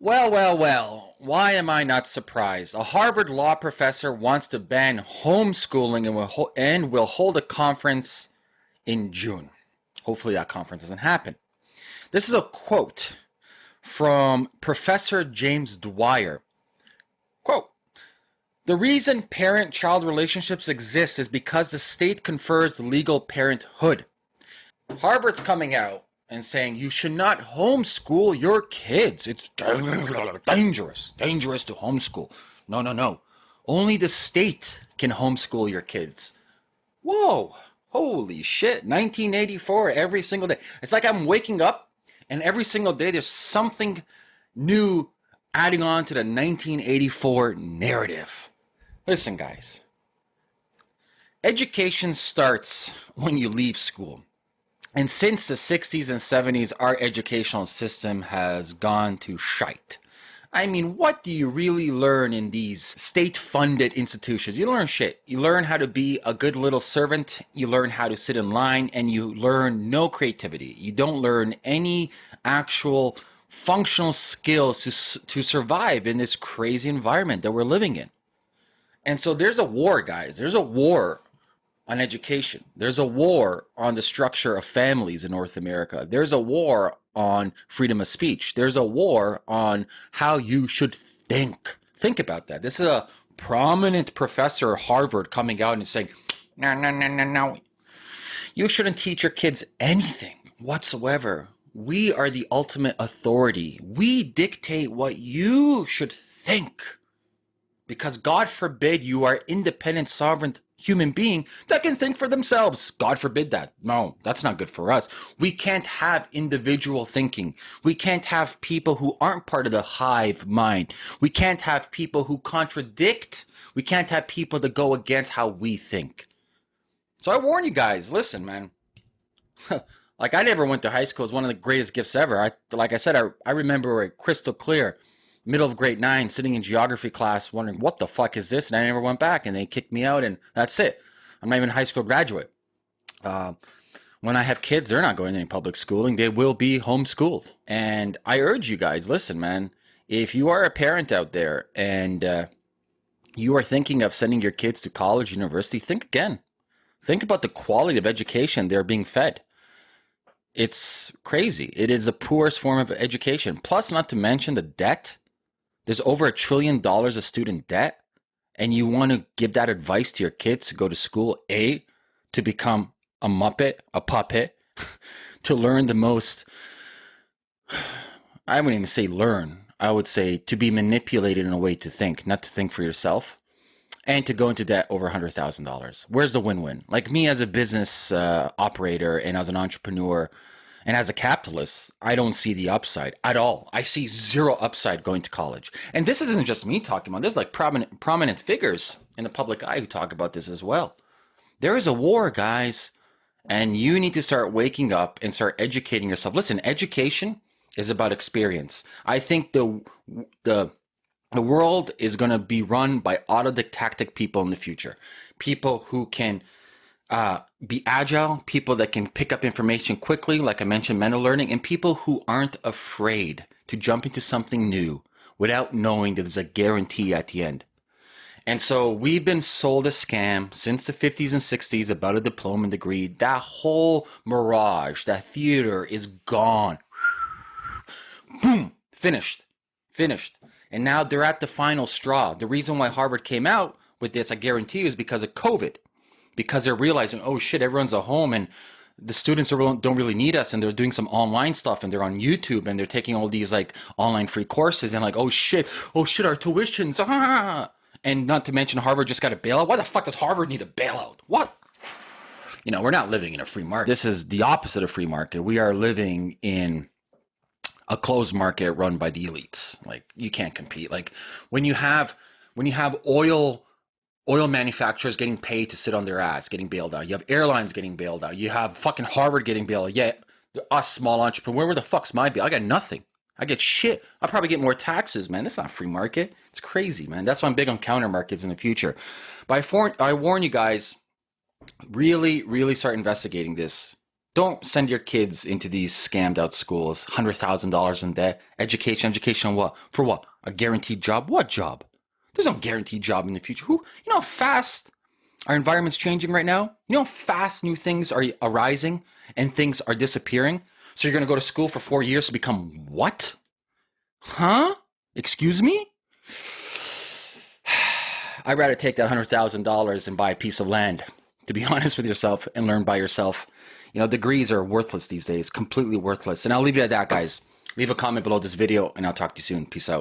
Well, well, well, why am I not surprised? A Harvard law professor wants to ban homeschooling and will, and will hold a conference in June. Hopefully, that conference doesn't happen. This is a quote from Professor James Dwyer. Quote The reason parent child relationships exist is because the state confers legal parenthood. Harvard's coming out and saying you should not homeschool your kids. It's dangerous, dangerous to homeschool. No, no, no. Only the state can homeschool your kids. Whoa, holy shit. 1984 every single day. It's like I'm waking up and every single day there's something new adding on to the 1984 narrative. Listen, guys. Education starts when you leave school. And since the 60s and 70s, our educational system has gone to shite. I mean, what do you really learn in these state funded institutions? You learn shit. You learn how to be a good little servant, you learn how to sit in line, and you learn no creativity. You don't learn any actual functional skills to, to survive in this crazy environment that we're living in. And so there's a war, guys. There's a war on education. There's a war on the structure of families in North America. There's a war on freedom of speech. There's a war on how you should think. Think about that. This is a prominent professor at Harvard coming out and saying, no, no, no, no, no. You shouldn't teach your kids anything whatsoever. We are the ultimate authority. We dictate what you should think. Because God forbid you are independent, sovereign human being that can think for themselves. God forbid that. No, that's not good for us. We can't have individual thinking. We can't have people who aren't part of the hive mind. We can't have people who contradict. We can't have people that go against how we think. So I warn you guys, listen, man. like I never went to high school. It's one of the greatest gifts ever. I like I said, I, I remember it crystal clear middle of grade nine, sitting in geography class, wondering what the fuck is this, and I never went back, and they kicked me out, and that's it. I'm not even a high school graduate. Uh, when I have kids, they're not going to any public schooling. They will be homeschooled. And I urge you guys, listen, man, if you are a parent out there and uh, you are thinking of sending your kids to college, university, think again. Think about the quality of education they're being fed. It's crazy. It is the poorest form of education. Plus, not to mention the debt there's over a trillion dollars of student debt, and you want to give that advice to your kids to go to school, A, to become a muppet, a puppet, to learn the most, I wouldn't even say learn, I would say to be manipulated in a way to think, not to think for yourself, and to go into debt over $100,000. Where's the win win? Like me as a business uh, operator and as an entrepreneur, and as a capitalist, I don't see the upside at all. I see zero upside going to college. And this isn't just me talking about. There's like prominent prominent figures in the public eye who talk about this as well. There is a war, guys, and you need to start waking up and start educating yourself. Listen, education is about experience. I think the the the world is going to be run by autodidactic people in the future. People who can uh, be agile, people that can pick up information quickly, like I mentioned, mental learning, and people who aren't afraid to jump into something new without knowing that there's a guarantee at the end. And so we've been sold a scam since the 50s and 60s about a diploma and degree. That whole mirage, that theater is gone. Boom, finished, finished. And now they're at the final straw. The reason why Harvard came out with this, I guarantee you, is because of COVID because they're realizing, oh shit, everyone's at home and the students don't really need us and they're doing some online stuff and they're on YouTube and they're taking all these like online free courses and like, oh shit, oh shit, our tuitions. Ah, ah, ah, ah! And not to mention Harvard just got a bailout. Why the fuck does Harvard need a bailout? What? You know, we're not living in a free market. This is the opposite of free market. We are living in a closed market run by the elites. Like you can't compete. Like when you have when you have oil oil manufacturers getting paid to sit on their ass, getting bailed out. You have airlines getting bailed out. You have fucking Harvard getting bailed out. Yeah, us small entrepreneur, where the fuck's my bill? I got nothing. I get shit. I probably get more taxes, man. It's not free market. It's crazy, man. That's why I'm big on counter markets in the future. But I, for, I warn you guys, really, really start investigating this. Don't send your kids into these scammed out schools, $100,000 in debt, education, education on what? For what? A guaranteed job? What job? There's no guaranteed job in the future. Who, you know how fast our environment's changing right now? You know how fast new things are arising and things are disappearing? So you're going to go to school for four years to become what? Huh? Excuse me? I'd rather take that $100,000 and buy a piece of land, to be honest with yourself, and learn by yourself. You know, degrees are worthless these days, completely worthless. And I'll leave it at that, guys. Leave a comment below this video, and I'll talk to you soon. Peace out.